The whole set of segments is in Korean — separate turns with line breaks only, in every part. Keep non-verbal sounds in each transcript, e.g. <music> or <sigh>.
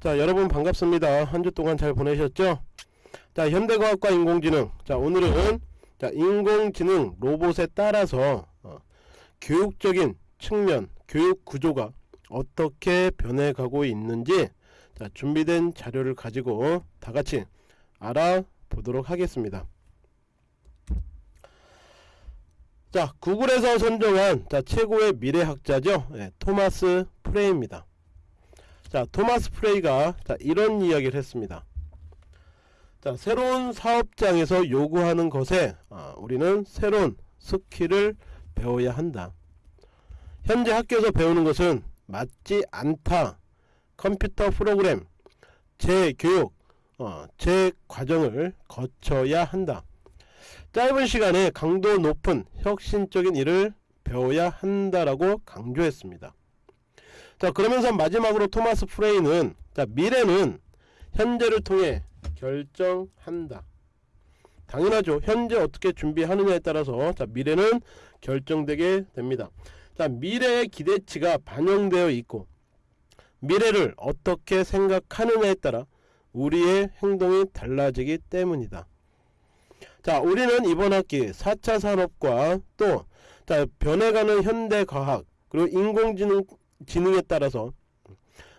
자 여러분 반갑습니다. 한 주 동안 잘 보내셨죠? 자 현대과학과 인공지능. 자 오늘은 자 인공지능 로봇에 따라서 어, 교육적인 측면 교육 구조가 어떻게 변해가고 있는지 자 준비된 자료를 가지고 다같이 알아보도록 하겠습니다. 자 구글에서 선정한 자 최고의 미래학자죠? 예, 토마스 프레이입니다 자 토마스 프레이가 자, 이런 이야기를 했습니다. 자 새로운 사업장에서 요구하는 것에 아, 우리는 새로운 skill을 배워야 한다. 현재 학교에서 배우는 것은 맞지 않다. 컴퓨터 프로그램 재교육 어, 재과정을 거쳐야 한다. 짧은 시간에 강도 높은 혁신적인 일을 배워야 한다라고 강조했습니다 자 그러면서 마지막으로 토마스 프레이는 자 미래는 현재를 통해 결정한다. 당연하죠. 현재 어떻게 준비하느냐에 따라서 자 미래는 결정되게 됩니다. 자 미래의 기대치가 반영되어 있고 미래를 어떻게 생각하느냐에 따라 우리의 행동이 달라지기 때문이다. 자 우리는 이번 학기 4차 산업과 또 자 변해가는 현대과학 그리고 인공지능 지능에 따라서.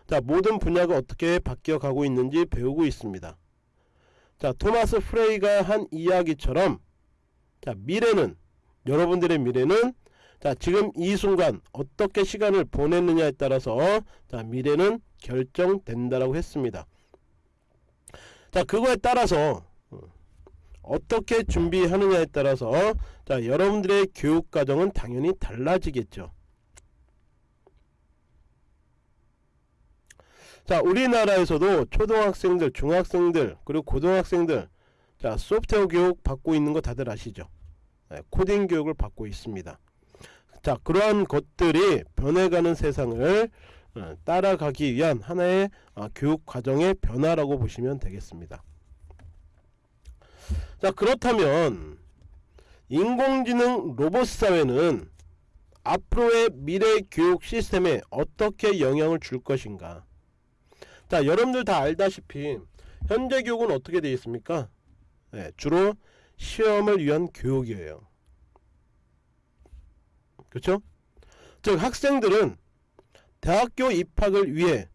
자 모든 분야가 어떻게 바뀌어 가고 있는지 배우고 있습니다. 자 토마스 프레이가 한 이야기처럼 자 미래는 여러분들의 미래는 자 지금 이 순간 어떻게 시간을 보냈느냐에 따라서 자 미래는 결정된다라고 했습니다. 자 그거에 따라서 어떻게 준비하느냐에 따라서 자 여러분들의 교육 과정은 당연히 달라지겠죠 자 우리나라에서도 초등학생들 중학생들 그리고 고등학생들 자 소프트웨어 교육 받고 있는 거 다들 아시죠? 네, 코딩 교육을 받고 있습니다. 자 그러한 것들이 변해가는 세상을 어, 따라가기 위한 하나의 어, 교육 과정의 변화라고 보시면 되겠습니다. 자 그렇다면 인공지능 로봇 사회는 앞으로의 미래 교육 시스템에 어떻게 영향을 줄 것인가 자 여러분들 다 알다시피 현재 교육은 어떻게 되어 있습니까? 네, 주로 시험을 위한 교육이에요. 그렇죠? 즉 학생들은 대학교 입학을 위해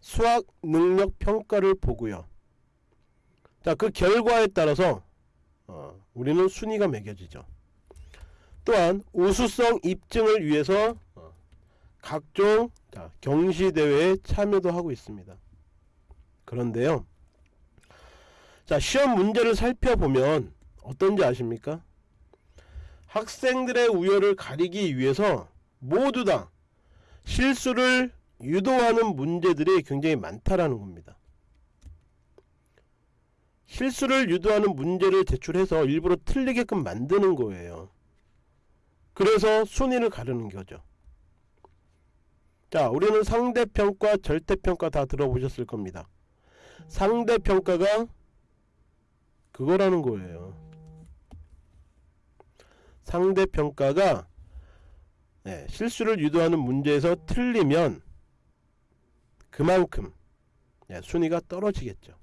수학 능력 평가를 보고요. 자 그 결과에 따라서 어, 우리는 순위가 매겨지죠. 또한 우수성 입증을 위해서 어, 각종 자, 경시대회에 참여도 하고 있습니다 그런데요. 자 시험 문제를 살펴보면 어떤지 아십니까? 학생들의 우열을 가리기 위해서 모두 다 실수를 유도하는 문제들이 굉장히 많다라는 겁니다. 실수를 유도하는 문제를 제출해서 일부러 틀리게끔 만드는 거예요. 그래서 순위를 가르는 거죠. 자 우리는 상대평가 절대평가 다 들어보셨을 겁니다 상대평가가 그거라는 거예요. 상대평가가 네, 실수를 유도하는 문제에서 틀리면 그만큼 네, 순위가 떨어지겠죠.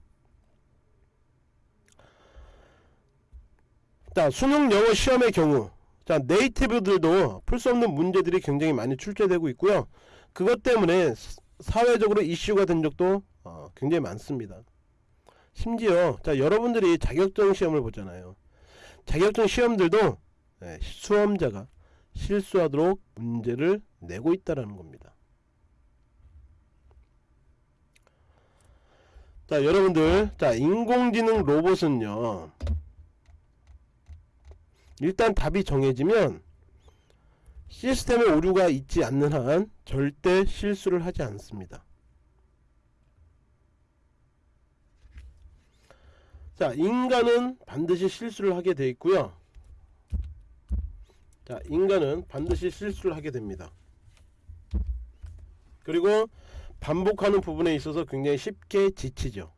자 수능 영어 시험의 경우 자 네이티브들도 풀 수 없는 문제들이 굉장히 많이 출제되고 있고요. 그것 때문에 사회적으로 이슈가 된 적도 어, 굉장히 많습니다. 심지어 자 여러분들이 자격증 시험을 보잖아요. 자격증 시험들도 네, 수험자가 실수하도록 문제를 내고 있다라는 겁니다. 자 여러분들 자 인공지능 로봇은요 일단 답이 정해지면 시스템에 오류가 있지 않는 한 절대 실수를 하지 않습니다 자 인간은 반드시 실수를 하게 되어 있고요. 자 인간은 반드시 실수를 하게 됩니다. 그리고 반복하는 부분에 있어서 굉장히 쉽게 지치죠.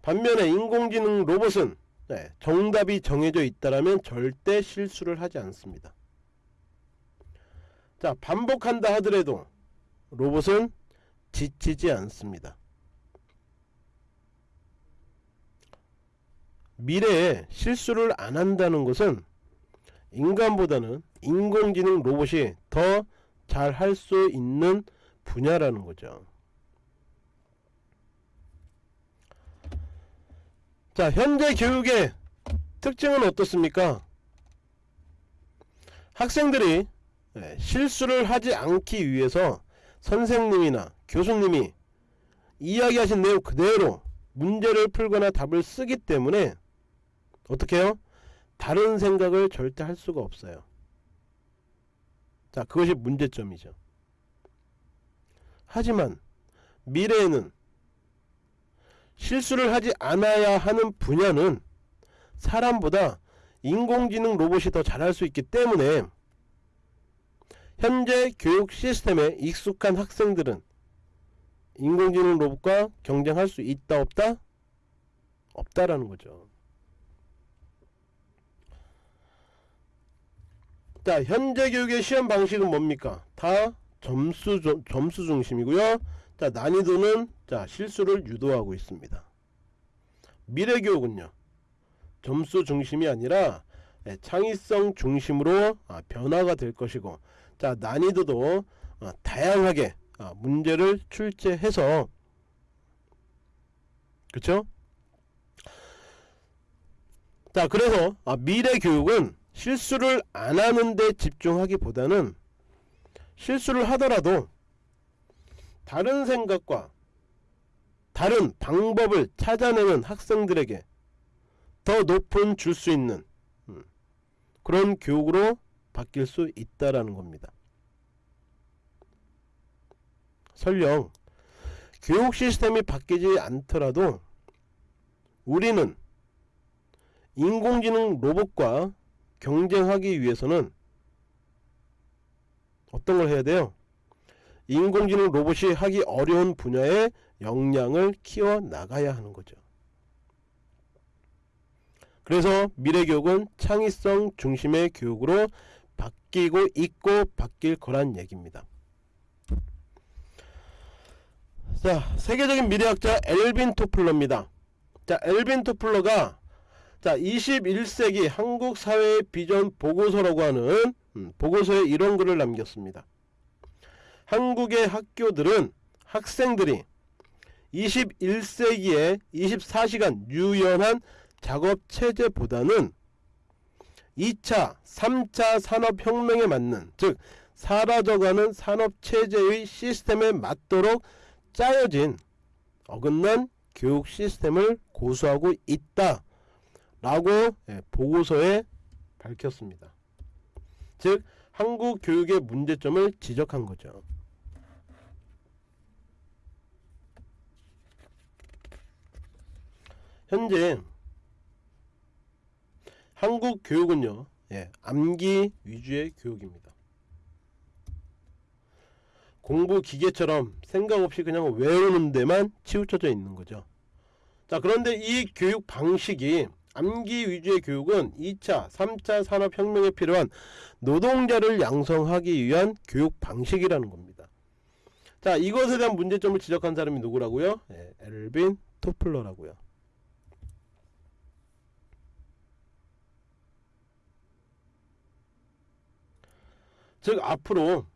반면에 인공지능 로봇은 네, 정답이 정해져 있다면 절대 실수를 하지 않습니다. 자 반복한다 하더라도 로봇은 지치지 않습니다. 미래에 실수를 안 한다는 것은 인간보다는 인공지능 로봇이 더 잘 할 수 있는 분야라는 거죠. 자, 현재 교육의 특징은 어떻습니까? 학생들이 예, 실수를 하지 않기 위해서 선생님이나 교수님이 이야기하신 내용 그대로 문제를 풀거나 답을 쓰기 때문에 어떻게 해요? 다른 생각을 절대 할 수가 없어요. 자, 그것이 문제점이죠. 하지만 미래에는 실수를 하지 않아야 하는 분야는 사람보다 인공지능 로봇이 더 잘할 수 있기 때문에 현재 교육 시스템에 익숙한 학생들은 인공지능 로봇과 경쟁할 수 있다 없다? 없다라는 거죠. 자, 현재 교육의 시험 방식은 뭡니까? 다 점수 조- 점수 중심이고요. 자, 난이도는 자, 실수를 유도하고 있습니다. 미래 교육은요. 점수 중심이 아니라 예, 창의성 중심으로 아, 변화가 될 것이고 자 난이도도 아, 다양하게 아, 문제를 출제해서 그쵸? 자 그래서 아, 미래 교육은 실수를 안 하는데 집중하기보다는 실수를 하더라도 다른 생각과 다른 방법을 찾아내는 학생들에게 더 높은 줄 수 있는 음, 그런 교육으로 바뀔 수 있다라는 겁니다. 설령 교육 시스템이 바뀌지 않더라도 우리는 인공지능 로봇과 경쟁하기 위해서는 어떤 걸 해야 돼요? 인공지능 로봇이 하기 어려운 분야의 역량을 키워 나가야 하는 거죠. 그래서 미래 교육은 창의성 중심의 교육으로 바뀌고 있고 바뀔 거란 얘기입니다. 자, 세계적인 미래학자 엘빈 토플러입니다. 자, 엘빈 토플러가 자, 21세기 한국 사회의 비전 보고서라고 하는 음, 보고서에 이런 글을 남겼습니다. 한국의 학교들은 학생들이 21세기에 24시간 유연한 작업 체제보다는 2차, 3차 산업혁명에 맞는 즉 사라져가는 산업체제의 시스템에 맞도록 짜여진 어긋난 교육 시스템을 고수하고 있다 라고 예, 보고서에 밝혔습니다. 즉 한국 교육의 문제점을 지적한 거죠. 현재 한국 교육은요 예, 암기 위주의 교육입니다 공부 기계처럼 생각 없이 그냥 외우는 데만 치우쳐져 있는 거죠 자 그런데 이 교육 방식이 암기 위주의 교육은 2차 3차 산업혁명에 필요한 노동자를 양성하기 위한 교육 방식이라는 겁니다. 자 이것에 대한 문제점을 지적한 사람이 누구라고요? 예, 엘빈 토플러라고요. 즉 앞으로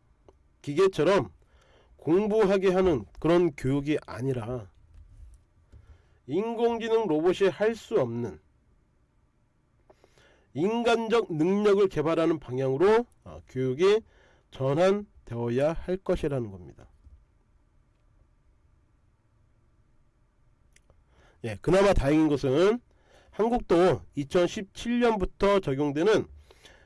기계처럼 공부하게 하는 그런 교육이 아니라 인공지능 로봇이 할 수 없는 인간적 능력을 개발하는 방향으로 어, 교육이 전환되어야 할 것이라는 겁니다. 예, 그나마 다행인 것은 한국도 2017년부터 적용되는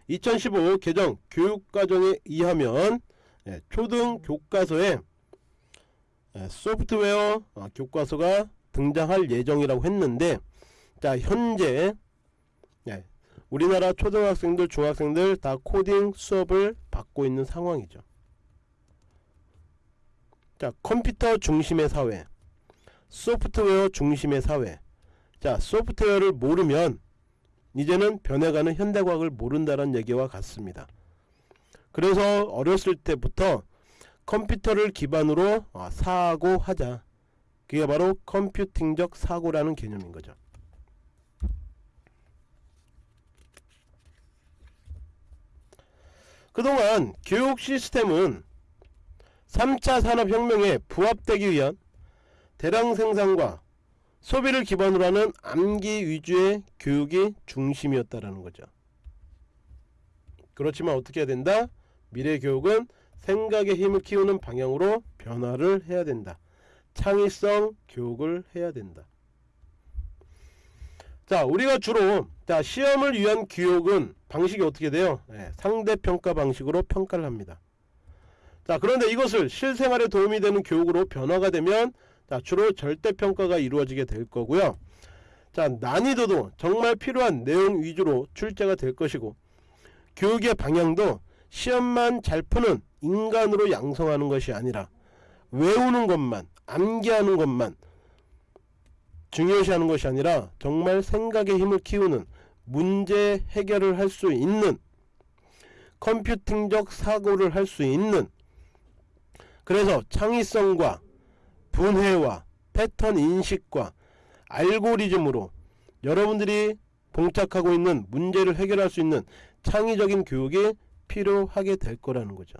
2015 개정 교육과정에 의하면 예, 초등 교과서에 예, 소프트웨어 어, 교과서가 등장할 예정이라고 했는데 자 현재 예, 우리나라 초등학생들 중학생들 다 코딩 수업을 받고 있는 상황이죠 자 컴퓨터 중심의 사회 소프트웨어 중심의 사회 자 소프트웨어를 모르면 이제는 변해가는 현대과학을 모른다는 얘기와 같습니다. 그래서 어렸을 때부터 컴퓨터를 기반으로 어, 사고 하자. 그게 바로 컴퓨팅적 사고라는 개념인 거죠. 그동안 교육 시스템은 3차 산업혁명에 부합되기 위한 대량 생산과 소비를 기반으로 하는 암기 위주의 교육이 중심이었다라는 거죠. 그렇지만 어떻게 해야 된다? 미래 교육은 생각의 힘을 키우는 방향으로 변화를 해야 된다. 창의성 교육을 해야 된다. 자, 우리가 주로 자 시험을 위한 교육은 방식이 어떻게 돼요? 네, 상대평가 방식으로 평가를 합니다. 자, 그런데 이것을 실생활에 도움이 되는 교육으로 변화가 되면 자, 주로 절대평가가 이루어지게 될 거고요. 자, 난이도도 정말 필요한 내용 위주로 출제가 될 것이고 교육의 방향도 시험만 잘 푸는 인간으로 양성하는 것이 아니라 외우는 것만 암기하는 것만 중요시하는 것이 아니라 정말 생각의 힘을 키우는 문제 해결을 할 수 있는 컴퓨팅적 사고를 할 수 있는 그래서 창의성과 분해와 패턴 인식과 알고리즘으로 여러분들이 봉착하고 있는 문제를 해결할 수 있는 창의적인 교육이 필요하게 될 거라는 거죠.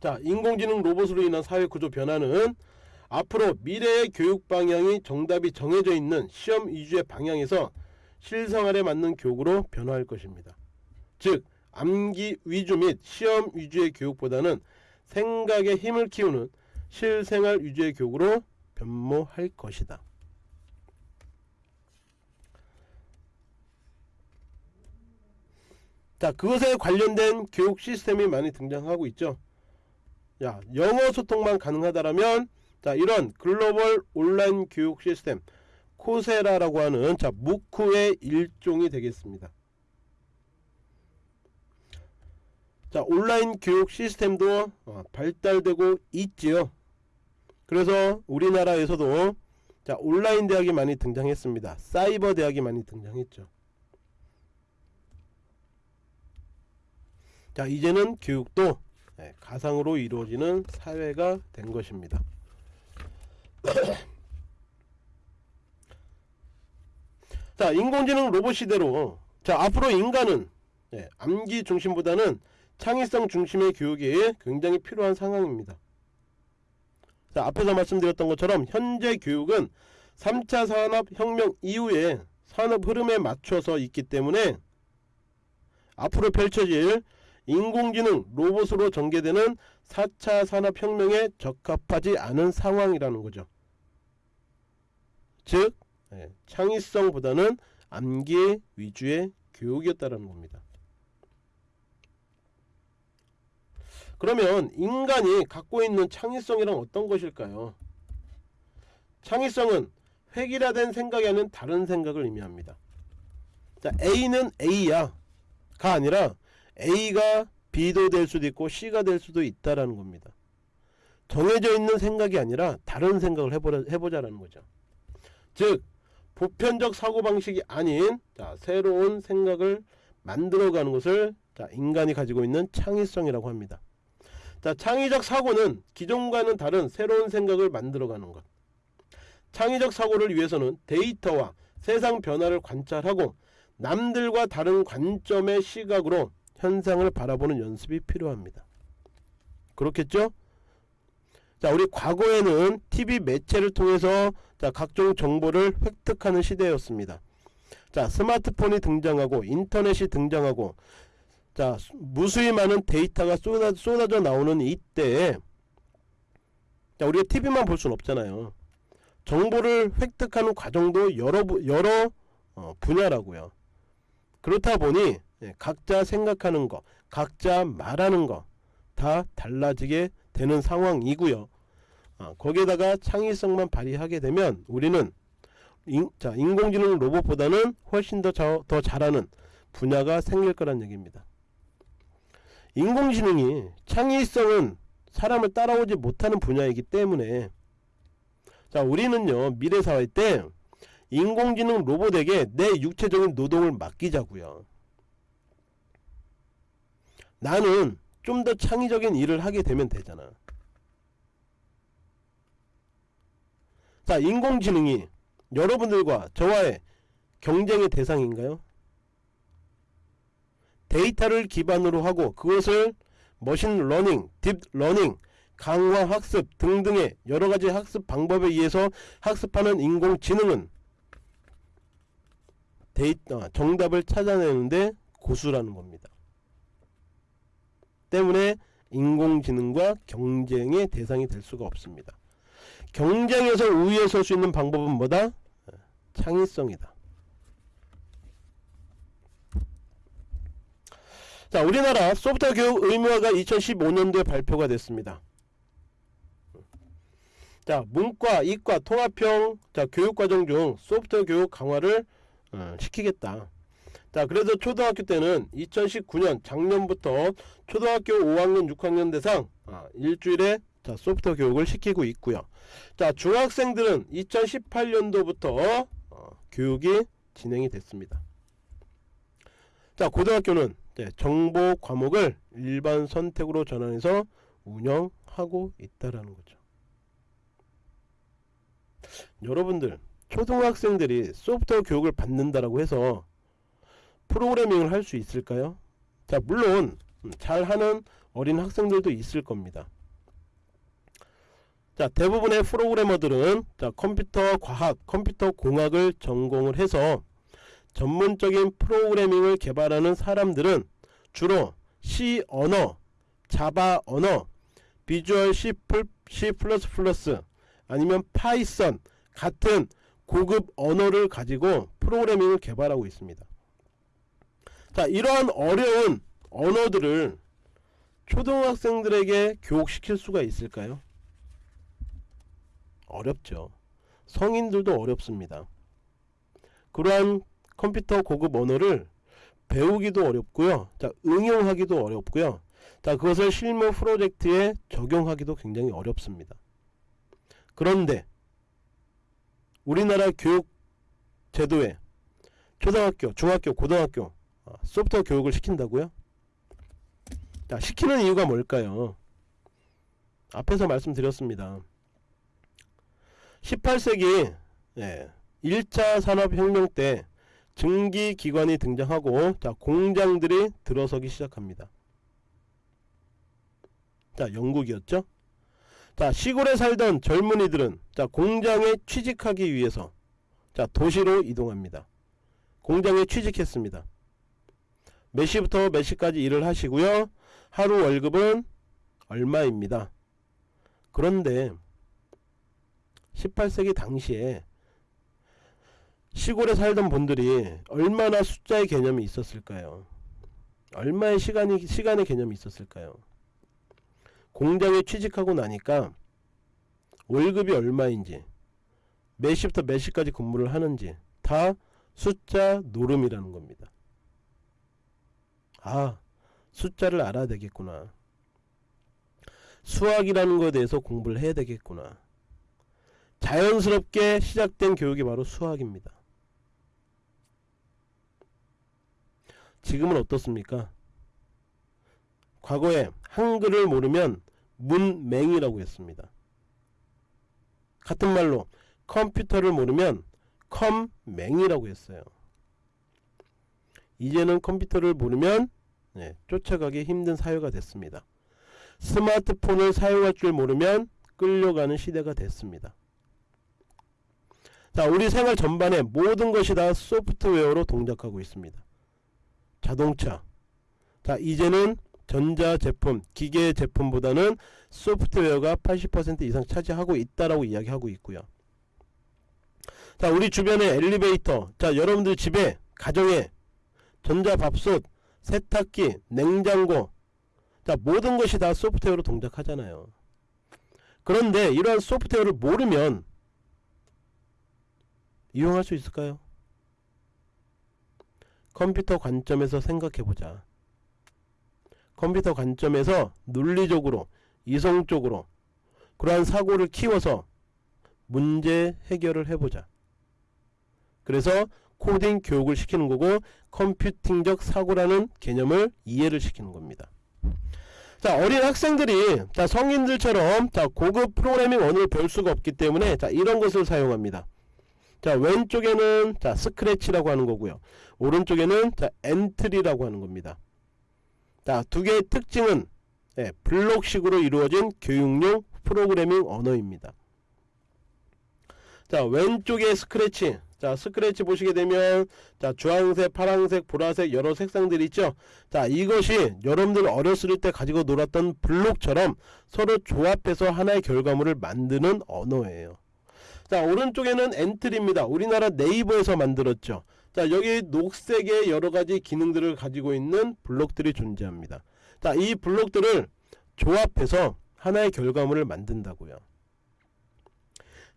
자, 인공지능 로봇으로 인한 사회 구조 변화는 앞으로 미래의 교육 방향이 정답이 정해져 있는 시험 위주의 방향에서 실생활에 맞는 교육으로 변화할 것입니다. 즉, 암기 위주 및 시험 위주의 교육보다는 생각의 힘을 키우는 실생활 위주의 교육으로 변모할 것이다. 자, 그것에 관련된 교육 시스템이 많이 등장하고 있죠. 야, 영어 소통만 가능하다라면 자, 이런 글로벌 온라인 교육 시스템 코세라라고 하는 자, 무쿠의 일종이 되겠습니다. 자, 온라인 교육 시스템도 어, 발달되고 있지요. 그래서 우리나라에서도 자, 온라인 대학이 많이 등장했습니다. 사이버 대학이 많이 등장했죠. 자, 이제는 교육도 네, 가상으로 이루어지는 사회가 된 것입니다. <coughs> 자, 인공지능 로봇 시대로 자, 앞으로 인간은 네, 암기 중심보다는 창의성 중심의 교육이 굉장히 필요한 상황입니다. 자, 앞에서 말씀드렸던 것처럼 현재 교육은 3차 산업혁명 이후에 산업 흐름에 맞춰서 있기 때문에 앞으로 펼쳐질 인공지능 로봇으로 전개되는 4차 산업혁명에 적합하지 않은 상황이라는 거죠. 즉 예, 창의성보다는 암기 위주의 교육이었다는 겁니다. 그러면 인간이 갖고 있는 창의성이란 어떤 것일까요? 창의성은 획일화된 생각이 아닌 다른 생각을 의미합니다. 자, A는 A야 가 아니라 A가 B도 될 수도 있고 C가 될 수도 있다라는 겁니다. 정해져 있는 생각이 아니라 다른 생각을 해보자, 해보자라는 거죠. 즉 보편적 사고방식이 아닌 자, 새로운 생각을 만들어가는 것을 자, 인간이 가지고 있는 창의성이라고 합니다. 자, 창의적 사고는 기존과는 다른 새로운 생각을 만들어가는 것. 창의적 사고를 위해서는 데이터와 세상 변화를 관찰하고 남들과 다른 관점의 시각으로 현상을 바라보는 연습이 필요합니다. 그렇겠죠? 자, 우리 과거에는 TV 매체를 통해서 자, 각종 정보를 획득하는 시대였습니다. 자, 스마트폰이 등장하고 인터넷이 등장하고 자, 무수히 많은 데이터가 쏟아, 쏟아져 나오는 이때에 자, 우리가 TV만 볼 수는 없잖아요. 정보를 획득하는 과정도 여러 여러 어, 분야라고요. 그렇다 보니 예, 각자 생각하는 거, 각자 말하는 거 다 달라지게 되는 상황이고요. 아, 거기에다가 창의성만 발휘하게 되면 우리는 인, 자, 인공지능 로봇보다는 훨씬 더, 자, 더 잘하는 분야가 생길 거란 얘기입니다. 인공지능이 창의성은 사람을 따라오지 못하는 분야이기 때문에 자 우리는요 미래사회 때 인공지능 로봇에게 내 육체적인 노동을 맡기자고요 나는 좀 더 창의적인 일을 하게 되면 되잖아 자 인공지능이 여러분들과 저와의 경쟁의 대상인가요? 데이터를 기반으로 하고 그것을 machine learning, deep learning, 강화 학습 등등의 여러가지 학습 방법에 의해서 학습하는 인공지능은 데이터 정답을 찾아내는데 고수라는 겁니다. 때문에 인공지능과 경쟁의 대상이 될 수가 없습니다. 경쟁에서 우위에 설 수 있는 방법은 뭐다? 창의성이다. 자, 우리나라 소프트웨어 교육 의무화가 2015년도에 발표가 됐습니다. 자, 문과, 이과, 통합형 자, 교육과정 중 소프트웨어 교육 강화를 어, 시키겠다. 자, 그래서 초등학교 때는 2019년 작년부터 초등학교 5학년, 6학년 대상 아, 일주일에 자, 소프트웨어 교육을 시키고 있고요. 자, 중학생들은 2018년도부터 어, 교육이 진행이 됐습니다. 자, 고등학교는 네, 정보 과목을 일반 선택으로 전환해서 운영하고 있다라는 거죠. 여러분들 초등학생들이 소프트웨어 교육을 받는다라고 해서 프로그래밍을 할 수 있을까요? 자 물론 잘하는 어린 학생들도 있을 겁니다. 자 대부분의 프로그래머들은 자 컴퓨터 과학, 컴퓨터 공학을 전공을 해서 전문적인 프로그래밍을 개발하는 사람들은 주로 C 언어, Java 언어, Visual C++, C++ 아니면 Python 같은 고급 언어를 가지고 프로그래밍을 개발하고 있습니다. 자 이러한 어려운 언어들을 초등학생들에게 교육시킬 수가 있을까요? 어렵죠. 성인들도 어렵습니다. 그러한 컴퓨터 고급 언어를 배우기도 어렵고요. 자, 응용하기도 어렵고요. 자, 그것을 실무 프로젝트에 적용하기도 굉장히 어렵습니다. 그런데 우리나라 교육 제도에 초등학교, 중학교, 고등학교 어, 소프트웨어 교육을 시킨다고요? 자, 시키는 이유가 뭘까요? 앞에서 말씀드렸습니다. 18세기 예, 1차 산업혁명 때 증기기관이 등장하고 자 공장들이 들어서기 시작합니다. 자 영국이었죠. 자 시골에 살던 젊은이들은 자 공장에 취직하기 위해서 자 도시로 이동합니다. 공장에 취직했습니다. 몇 시부터 몇 시까지 일을 하시고요. 하루 월급은 얼마입니다. 그런데 18세기 당시에 시골에 살던 분들이 얼마나 숫자의 개념이 있었을까요? 얼마의 시간이 시간의 개념이 있었을까요? 공장에 취직하고 나니까 월급이 얼마인지 몇 시부터 몇 시까지 근무를 하는지 다 숫자 노름이라는 겁니다. 아 숫자를 알아야 되겠구나. 수학이라는 것에 대해서 공부를 해야 되겠구나. 자연스럽게 시작된 교육이 바로 수학입니다. 지금은 어떻습니까? 과거에 한글을 모르면 문맹이라고 했습니다. 같은 말로 컴퓨터를 모르면 컴맹이라고 했어요. 이제는 컴퓨터를 모르면 네, 쫓아가기 힘든 사회가 됐습니다. 스마트폰을 사용할 줄 모르면 끌려가는 시대가 됐습니다. 자, 우리 생활 전반에 모든 것이 다 소프트웨어로 동작하고 있습니다. 자동차 자 이제는 전자제품 기계 제품보다는 소프트웨어가 80% 이상 차지하고 있다라고 이야기하고 있고요 자 우리 주변에 엘리베이터 자 여러분들 집에 가정에 전자밥솥 세탁기 냉장고 자 모든 것이 다 소프트웨어로 동작하잖아요 그런데 이러한 소프트웨어를 모르면 이용할 수 있을까요? 컴퓨터 관점에서 생각해보자. 컴퓨터 관점에서 논리적으로 이성적으로 그러한 사고를 키워서 문제 해결을 해보자. 그래서 코딩 교육을 시키는 거고 컴퓨팅적 사고라는 개념을 이해를 시키는 겁니다. 자 어린 학생들이 자 성인들처럼 자 고급 프로그래밍 언어를 배울 수가 없기 때문에 자 이런 것을 사용합니다. 자 왼쪽에는 자 스크래치라고 하는 거고요. 오른쪽에는 자 엔트리라고 하는 겁니다. 자 두 개의 특징은 예, 블록식으로 이루어진 교육용 프로그래밍 언어입니다. 자 왼쪽에 스크래치 자 스크래치 보시게 되면 자 주황색 파란색 보라색 여러 색상들이 있죠? 자 이것이 여러분들 어렸을 때 가지고 놀았던 블록처럼 서로 조합해서 하나의 결과물을 만드는 언어예요. 자 오른쪽에는 Entry입니다. 우리나라 네이버에서 만들었죠? 자 여기 녹색의 여러가지 기능들을 가지고 있는 블록들이 존재합니다. 자 이 블록들을 조합해서 하나의 결과물을 만든다고요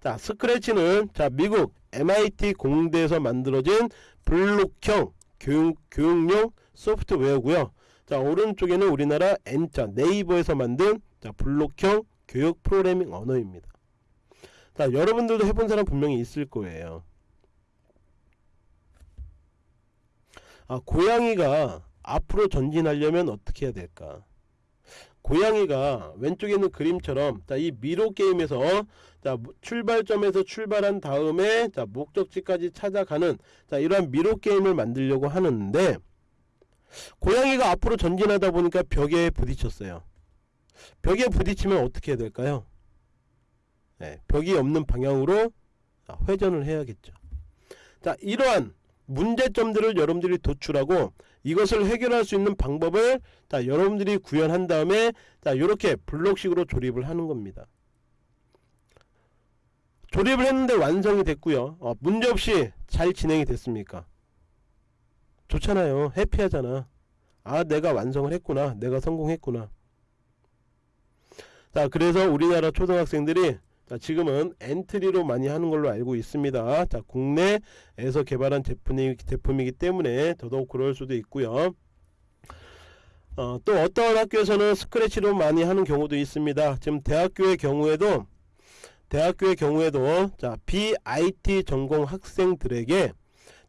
자 Scratch는 자 미국 MIT 공대에서 만들어진 블록형 교육, 교육용 소프트웨어고요. 자 오른쪽에는 우리나라 N자 네이버에서 만든 자 블록형 교육 프로그래밍 언어입니다. 자 여러분들도 해본 사람 분명히 있을 거예요. 아 고양이가 앞으로 전진하려면 어떻게 해야 될까? 고양이가 왼쪽에 있는 그림처럼 자 이 미로 게임에서 자 출발점에서 출발한 다음에 자 목적지까지 찾아가는 자 이러한 미로 게임을 만들려고 하는데 고양이가 앞으로 전진하다 보니까 벽에 부딪혔어요. 벽에 부딪히면 어떻게 해야 될까요? 네, 벽이 없는 방향으로 회전을 해야겠죠. 자 이러한 문제점들을 여러분들이 도출하고 이것을 해결할 수 있는 방법을 자 여러분들이 구현한 다음에 자 요렇게 블록식으로 조립을 하는 겁니다 조립을 했는데 완성이 됐고요 어, 문제없이 잘 진행이 됐습니까 좋잖아요 해피하잖아 아 내가 완성을 했구나 내가 성공했구나 자 그래서 우리나라 초등학생들이 자, 지금은 엔트리로 많이 하는 걸로 알고 있습니다. 자, 국내에서 개발한 제품이, 제품이기 때문에 더더욱 그럴 수도 있고요. 어, 또 어떤 학교에서는 스크래치로 많이 하는 경우도 있습니다. 지금 대학교의 경우에도 대학교의 경우에도 자, BIT 전공 학생들에게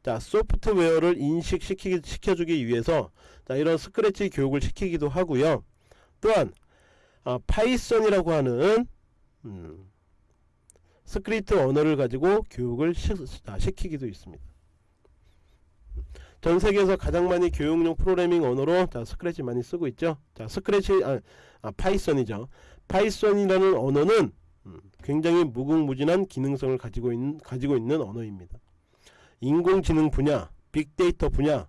자, 소프트웨어를 인식시키 시켜주기 위해서 자, 이런 스크래치 교육을 시키기도 하고요. 또한 아, Python이라고 하는 음, 스크립트 언어를 가지고 교육을 시, 아, 시키기도 있습니다. 전 세계에서 가장 많이 교육용 프로그래밍 언어로 자, 스크래치 많이 쓰고 있죠. 자, 스크래치 아, 아 Python이죠. Python이라는 언어는 음, 굉장히 무궁무진한 기능성을 가지고 있는 가지고 있는 언어입니다. 인공지능 분야, 빅데이터 분야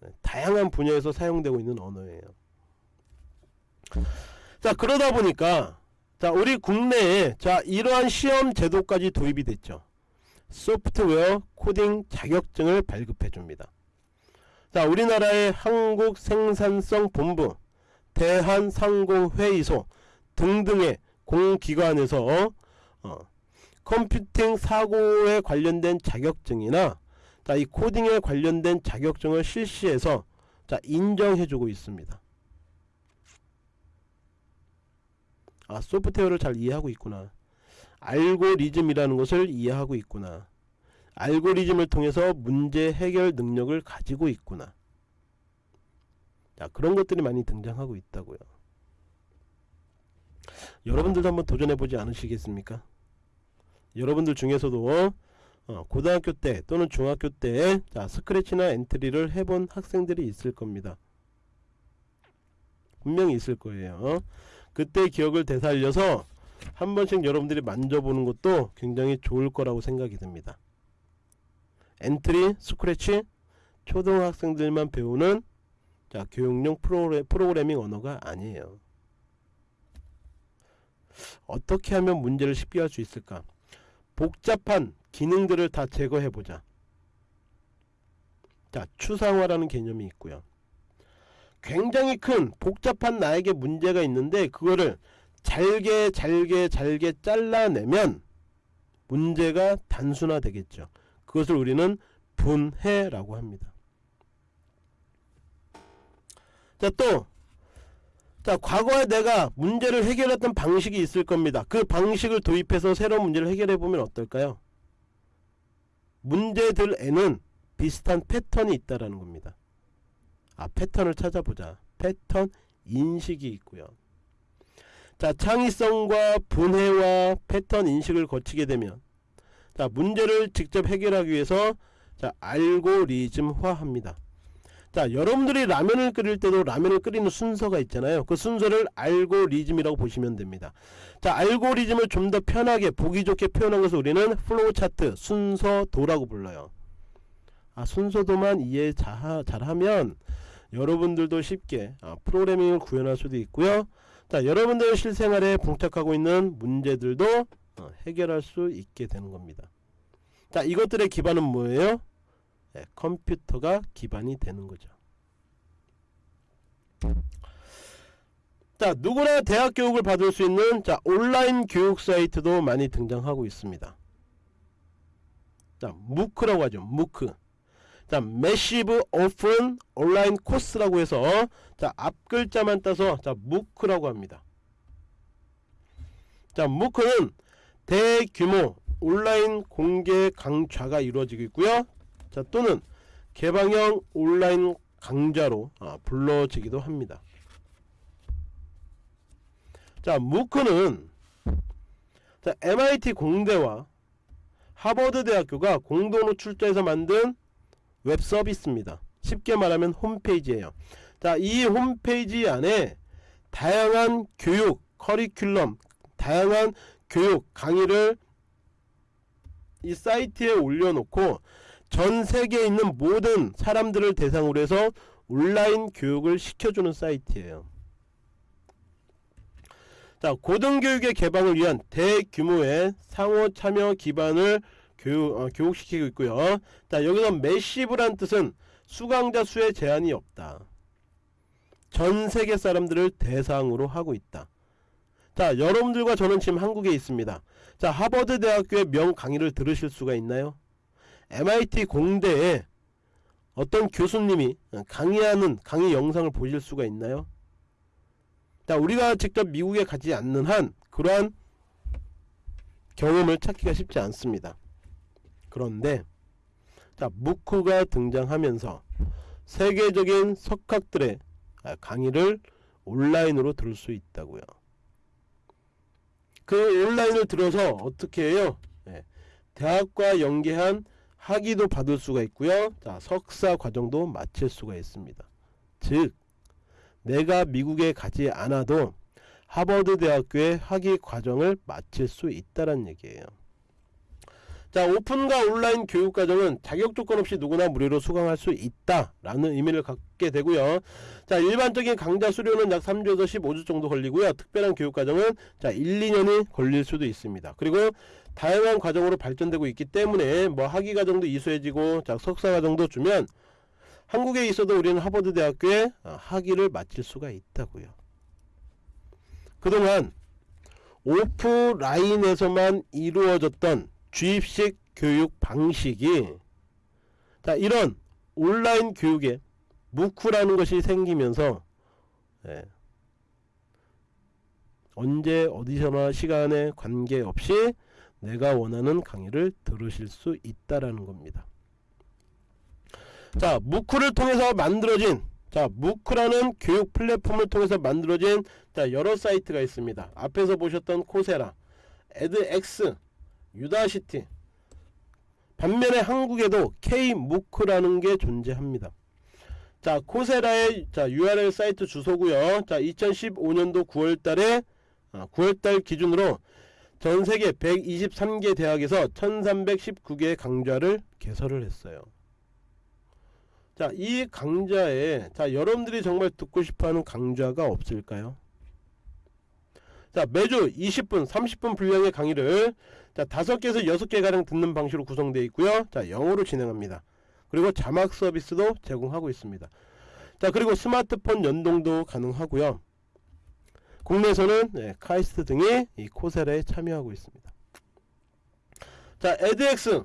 네, 다양한 분야에서 사용되고 있는 언어예요. 자, 그러다 보니까 자 우리 국내에 자 이러한 시험 제도까지 도입이 됐죠 소프트웨어 코딩 자격증을 발급해 줍니다 자 우리나라의 한국생산성본부 대한상공회의소 등등의 공기관에서 어, 컴퓨팅 사고에 관련된 자격증이나 자, 이 코딩에 관련된 자격증을 실시해서 자, 인정해주고 있습니다. 아 소프트웨어를 잘 이해하고 있구나. 알고리즘이라는 것을 이해하고 있구나. 알고리즘을 통해서 문제 해결 능력을 가지고 있구나. 자 그런 것들이 많이 등장하고 있다고요 여러분들도 한번 도전해보지 않으시겠습니까 여러분들 중에서도 어, 고등학교 때 또는 중학교 때 자, Scratch나 Entry를 해본 학생들이 있을 겁니다 분명히 있을 거예요 그때 기억을 되살려서 한 번씩 여러분들이 만져보는 것도 굉장히 좋을 거라고 생각이 듭니다. Entry, Scratch, 초등학생들만 배우는 자, 교육용 프로그래, 프로그래밍 언어가 아니에요. 어떻게 하면 문제를 쉽게 할 수 있을까? 복잡한 기능들을 다 제거해보자. 자, 추상화라는 개념이 있고요. 굉장히 큰 복잡한 나에게 문제가 있는데 그거를 잘게 잘게 잘게 잘라내면 문제가 단순화 되겠죠 그것을 우리는 분해라고 합니다 자 또 자 과거에 내가 문제를 해결했던 방식이 있을 겁니다 그 방식을 도입해서 새로운 문제를 해결해 보면 어떨까요 문제들에는 비슷한 패턴이 있다라는 겁니다 아 패턴을 찾아보자 패턴 인식이 있고요. 자, 창의성과 분해와 패턴 인식을 거치게 되면 자, 문제를 직접 해결하기 위해서 자, 알고리즘화합니다. 자, 여러분들이 라면을 끓일 때도 라면을 끓이는 순서가 있잖아요. 그 순서를 알고리즘이라고 보시면 됩니다. 자, 알고리즘을 좀 더 편하게 보기 좋게 표현한 것을 우리는 flow chart, 순서도라고 불러요. 아, 순서도만 이해 자, 잘하면 여러분들도 쉽게 아, 프로그래밍을 구현할 수도 있고요. 자, 여러분들 실생활에 봉착하고 있는 문제들도 어, 해결할 수 있게 되는 겁니다. 자, 이것들의 기반은 뭐예요? 네, 컴퓨터가 기반이 되는 거죠. 자, 누구나 대학 교육을 받을 수 있는 자, 온라인 교육 사이트도 많이 등장하고 있습니다. 자, MOOC라고 하죠. MOOC. 자, massive open online course라고 해서 자, 앞글자만 따서 자, MOOC라고 합니다. 자, 무크는 대규모 온라인 공개 강좌가 이루어지고 있고요. 자 또는 개방형 온라인 강좌로 아, 불러지기도 합니다. 자 무크는 자, MIT 공대와 하버드 대학교가 공동으로 출자해서 만든 웹 서비스입니다. 쉽게 말하면 홈페이지예요. 자, 이 홈페이지 안에 다양한 교육 커리큘럼, 다양한 교육 강의를 이 사이트에 올려놓고 전 세계에 있는 모든 사람들을 대상으로 해서 온라인 교육을 시켜주는 사이트예요. 자, 고등교육의 개방을 위한 대규모의 상호 참여 기반을 교육, 어, 교육시키고 있고요. 자, 여기서 매시브란 뜻은 수강자 수에 제한이 없다. 전 세계 사람들을 대상으로 하고 있다. 자, 여러분들과 저는 지금 한국에 있습니다. 자, 하버드 대학교의 명 강의를 들으실 수가 있나요? MIT 공대에 어떤 교수님이 강의하는 강의 영상을 보실 수가 있나요? 자, 우리가 직접 미국에 가지 않는 한 그러한 경험을 찾기가 쉽지 않습니다. 그런데 자, 무크가 등장하면서 세계적인 석학들의 강의를 온라인으로 들을 수 있다고요. 그 온라인을 들어서 어떻게 해요? 네. 대학과 연계한 학위도 받을 수가 있고요. 자, 석사 과정도 마칠 수가 있습니다. 즉, 내가 미국에 가지 않아도 하버드 대학교의 학위 과정을 마칠 수 있다는 얘기예요. 자, 오픈과 온라인 교육 과정은 자격 조건 없이 누구나 무료로 수강할 수 있다라는 의미를 갖게 되고요. 자, 일반적인 강좌 수료는 약 3주에서 15주 정도 걸리고요. 특별한 교육 과정은 자, 1, 2년이 걸릴 수도 있습니다. 그리고 다양한 과정으로 발전되고 있기 때문에 뭐 학위 과정도 이수해지고 자, 석사 과정도 주면 한국에 있어도 우리는 하버드 대학교에 어, 학위를 마칠 수가 있다고요. 그동안 오프라인에서만 이루어졌던 주입식 교육 방식이 자 이런 온라인 교육에 무크라는 것이 생기면서 예, 언제 어디서나 시간에 관계없이 내가 원하는 강의를 들으실 수 있다라는 겁니다. 자, 무크를 통해서 만들어진 자, 무크라는 교육 플랫폼을 통해서 만들어진 자, 여러 사이트가 있습니다. 앞에서 보셨던 Coursera, edX, Udacity. 반면에 한국에도 K-MOOC라는 게 존재합니다. 자, Coursera의 자, URL 사이트 주소고요. 자, 2015년도 9월 달에 9월 달 기준으로 전 세계 123개 대학에서 1319개의 강좌를 개설을 했어요. 자, 이 강좌에 자, 여러분들이 정말 듣고 싶어 하는 강좌가 없을까요? 자, 매주 20분, 30분 분량의 강의를 자, 5개에서 6개 가량 듣는 방식으로 구성되어 있고요. 자, 영어로 진행합니다. 그리고 자막 서비스도 제공하고 있습니다. 자, 그리고 스마트폰 연동도 가능하고요. 국내에서는 네, 카이스트 등이 이 코세라에 참여하고 있습니다. 자, 에드엑스.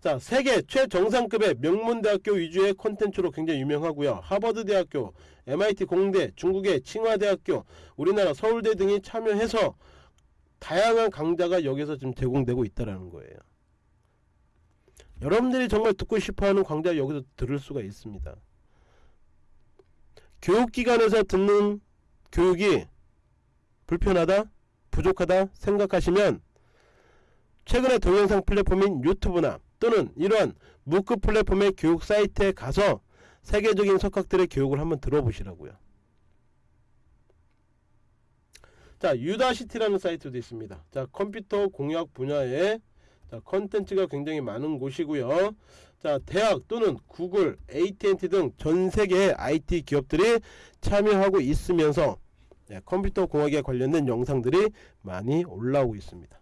자, 세계 최정상급의 명문대학교 위주의 콘텐츠로 굉장히 유명하고요. 하버드 대학교, MIT 공대, 중국의 칭화대학교, 우리나라 서울대 등이 참여해서 다양한 강좌가 여기서 지금 제공되고 있다는 거예요. 여러분들이 정말 듣고 싶어하는 강좌 여기서 들을 수가 있습니다. 교육기관에서 듣는 교육이 불편하다 부족하다 생각하시면 최근에 동영상 플랫폼인 유튜브나 또는 이러한 MOOC 플랫폼의 교육 사이트에 가서 세계적인 석학들의 교육을 한번 들어보시라고요. 자 Udacity라는 사이트도 있습니다. 자 컴퓨터 공학 분야에 자 컨텐츠가 굉장히 많은 곳이고요. 자 대학 또는 구글, AT&T 등 전 세계의 IT 기업들이 참여하고 있으면서 네, 컴퓨터 공학에 관련된 영상들이 많이 올라오고 있습니다.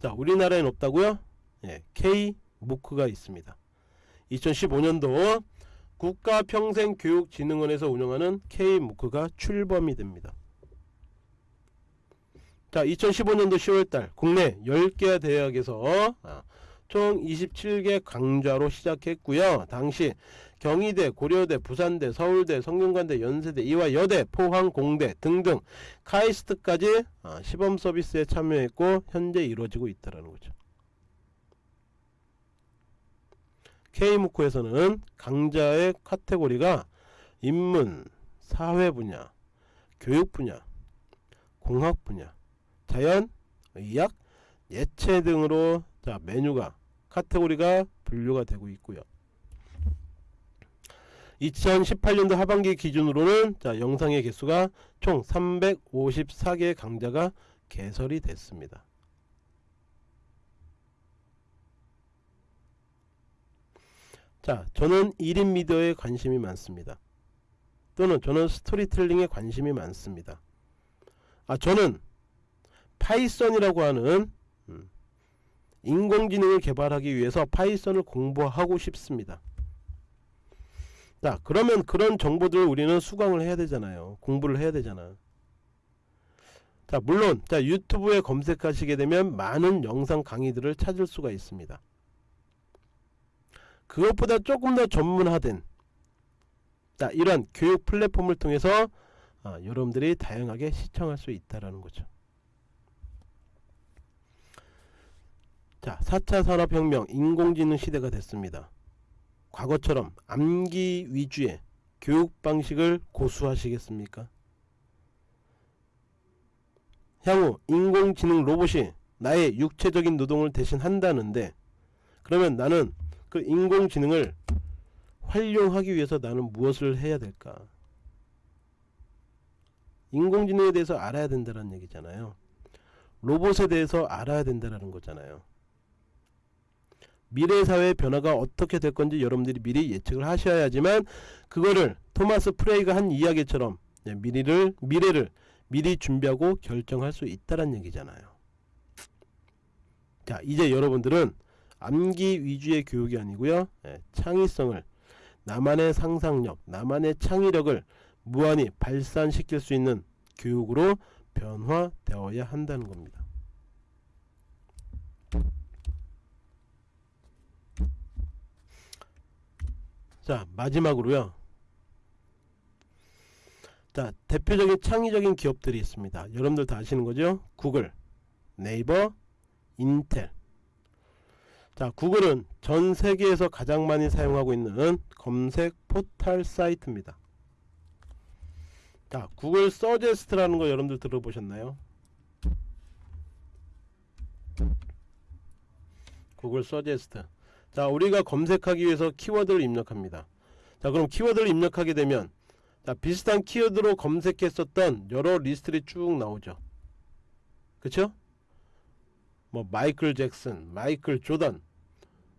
자 우리나라엔 없다고요? 예, K-무크가 있습니다. 2015년도 국가평생교육진흥원에서 운영하는 K-무크가 출범이 됩니다. 자 2015년도 10월달 국내 10개 대학에서 아, 총 27개 강좌로 시작했고요. 당시 경희대, 고려대, 부산대, 서울대, 성균관대, 연세대, 이화 여대, 포항, 공대 등등 카이스트까지 아, 시범 서비스에 참여했고 현재 이루어지고 있다는 거죠. K무크에서는 강좌의 카테고리가 인문, 사회 분야, 교육 분야, 공학 분야, 자연, 의학, 예체 등으로 자 메뉴가 카테고리가 분류가 되고 있고요. 2018년도 하반기 기준으로는 자 영상의 개수가 총 354개의 강좌가 개설이 됐습니다. 자 저는 1인 미디어에 관심이 많습니다. 또는 저는 스토리텔링에 관심이 많습니다. 아 저는 Python이라고 하는 음, 인공지능을 개발하기 위해서 Python을 공부하고 싶습니다. 자 그러면 그런 정보들을 우리는 수강을 해야 되잖아요. 공부를 해야 되잖아. 자 물론 자 유튜브에 검색하시게 되면 많은 영상 강의들을 찾을 수가 있습니다. 그것보다 조금 더 전문화된 자, 이런 교육 플랫폼을 통해서 아, 여러분들이 다양하게 시청할 수 있다라는 거죠. 자, 4차 산업혁명 인공지능 시대가 됐습니다. 과거처럼 암기 위주의 교육 방식을 고수하시겠습니까? 향후 인공지능 로봇이 나의 육체적인 노동을 대신 한다는데 그러면 나는 그 인공지능을 활용하기 위해서 나는 무엇을 해야 될까? 인공지능에 대해서 알아야 된다는 얘기잖아요. 로봇에 대해서 알아야 된다는 거잖아요. 미래 사회의 변화가 어떻게 될 건지 여러분들이 미리 예측을 하셔야지만 그거를 토마스 프레이가 한 이야기처럼 미래를 미래를 미리 준비하고 결정할 수 있다는 얘기잖아요. 자, 이제 여러분들은 암기 위주의 교육이 아니고요. 예, 창의성을 나만의 상상력, 나만의 창의력을 무한히 발산시킬 수 있는 교육으로 변화되어야 한다는 겁니다. 자 마지막으로요. 자 대표적인 창의적인 기업들이 있습니다. 여러분들 다 아시는 거죠? 구글, 네이버, 인텔 자 구글은 전 세계에서 가장 많이 사용하고 있는 검색 포털 사이트입니다 자 구글 Suggest라는 거 여러분들 들어보셨나요 구글 Suggest 자 우리가 검색하기 위해서 키워드를 입력합니다 자 그럼 키워드를 입력하게 되면 자 비슷한 키워드로 검색했었던 여러 리스트들이 쭉 나오죠 그쵸 뭐 마이클 잭슨, 마이클 조던,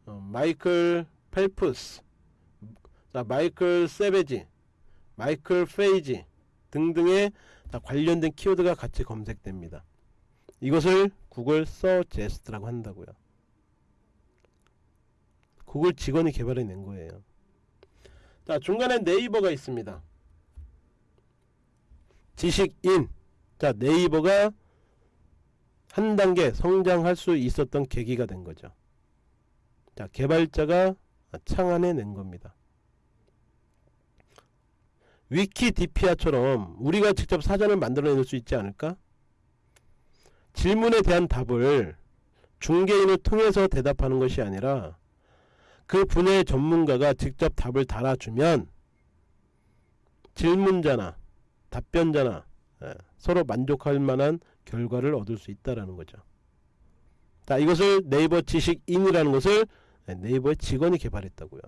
어, 마이클 펠프스, 자 마이클 세베지, 마이클 페이지 등등의 관련된 키워드가 같이 검색됩니다. 이것을 구글 Suggest라고 한다고요. 구글 직원이 개발해 낸 거예요. 자 중간에 네이버가 있습니다. 지식인 자 네이버가 한 단계 성장할 수 있었던 계기가 된 거죠. 자, 개발자가 창안해 낸 겁니다. 위키디피아처럼 우리가 직접 사전을 만들어낼 수 있지 않을까? 질문에 대한 답을 중개인을 통해서 대답하는 것이 아니라 그 분야의 전문가가 직접 답을 달아주면 질문자나 답변자나 예, 서로 만족할 만한 결과를 얻을 수 있다라는 거죠. 자, 이것을 네이버 지식인이라는 것을 예, 네이버의 직원이 개발했다고요.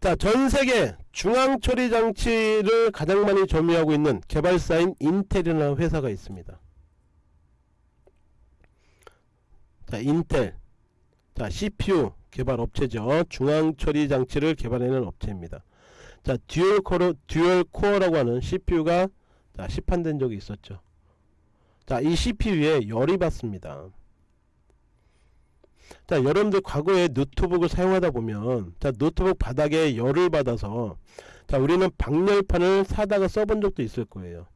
자, 전 세계 중앙 처리 장치를 가장 많이 점유하고 있는 개발사인 인텔이라는 회사가 있습니다. 자, 인텔. 자, CPU 개발 업체죠. 중앙 처리 장치를 개발하는 업체입니다. 자, dual core dual core라고 하는 CPU가 자, 시판된 적이 있었죠. 자, 이 CPU에 열이 받습니다. 자, 여러분들 과거에 노트북을 사용하다 보면 자, 노트북 바닥에 열을 받아서 자, 우리는 방열판을 사다가 써본 적도 있을 거예요.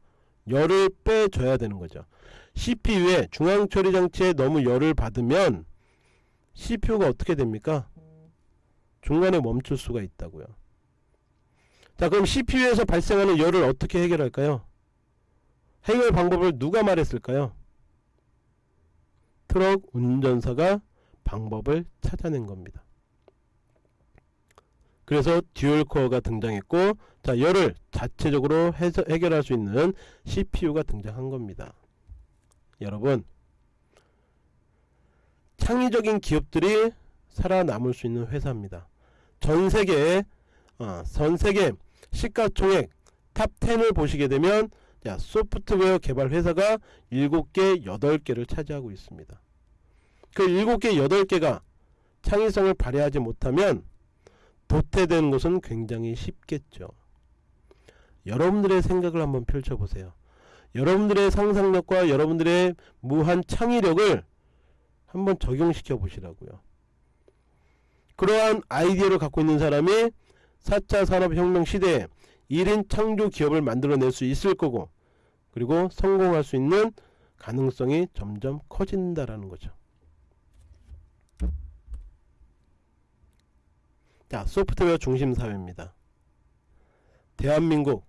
열을 빼줘야 되는 거죠. CPU에 중앙 처리 장치에 너무 열을 받으면 CPU가 어떻게 됩니까? 중간에 멈출 수가 있다고요. 자, 그럼 CPU에서 발생하는 열을 어떻게 해결할까요? 해결 방법을 누가 말했을까요? 트럭 운전사가 방법을 찾아낸 겁니다. 그래서 dual core가 등장했고 자 열을 자체적으로 해서 해결할 수 있는 CPU가 등장한 겁니다. 여러분 창의적인 기업들이 살아남을 수 있는 회사입니다. 전 세계 어, 전 세계 시가총액 top 10을 보시게 되면 야, 소프트웨어 개발 회사가 7개, 8개를 차지하고 있습니다. 그 7개, 8개가 창의성을 발휘하지 못하면 도태되는 것은 굉장히 쉽겠죠. 여러분들의 생각을 한번 펼쳐보세요. 여러분들의 상상력과 여러분들의 무한 창의력을 한번 적용시켜 보시라고요. 그러한 아이디어를 갖고 있는 사람이 4차 산업혁명 시대에 1인 창조 기업을 만들어낼 수 있을 거고 그리고 성공할 수 있는 가능성이 점점 커진다라는 거죠. 자, 소프트웨어 중심 사회입니다. 대한민국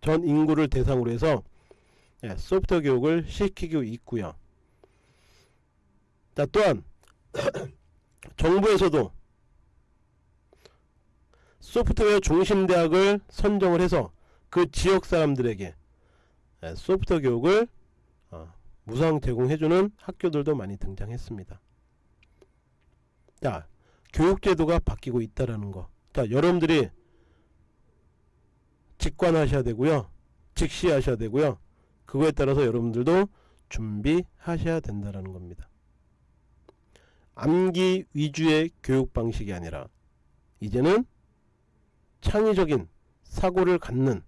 전 인구를 대상으로 해서 예, 소프트웨어 교육을 시키고 있고요. 자, 또한 <clears throat> 정부에서도 소프트웨어 중심 대학을 선정을 해서 그 지역 사람들에게 예, 소프트웨어 교육을 어, 무상 제공해주는 학교들도 많이 등장했습니다. 자, 교육제도가 바뀌고 있다라는 거. 자, 여러분들이 직관하셔야 되고요. 직시하셔야 되고요. 그거에 따라서 여러분들도 준비하셔야 된다라는 겁니다. 암기 위주의 교육 방식이 아니라 이제는 창의적인 사고를 갖는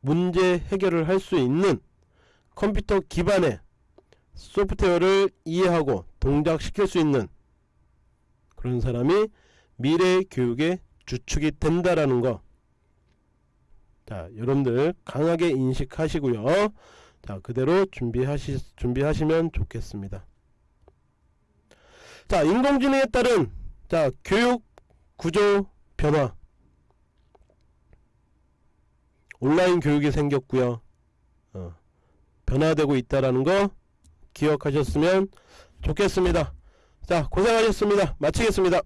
문제 해결을 할 수 있는 컴퓨터 기반의 소프트웨어를 이해하고 동작시킬 수 있는 그런 사람이 미래 교육의 주축이 된다라는 거. 자, 여러분들 강하게 인식하시고요. 자, 그대로 준비하시 준비하시면 좋겠습니다. 자, 인공지능에 따른 자, 교육 구조 변화. 온라인 교육이 생겼고요. 어, 변화되고 있다라는 거 기억하셨으면 좋겠습니다. 자, 고생하셨습니다. 마치겠습니다.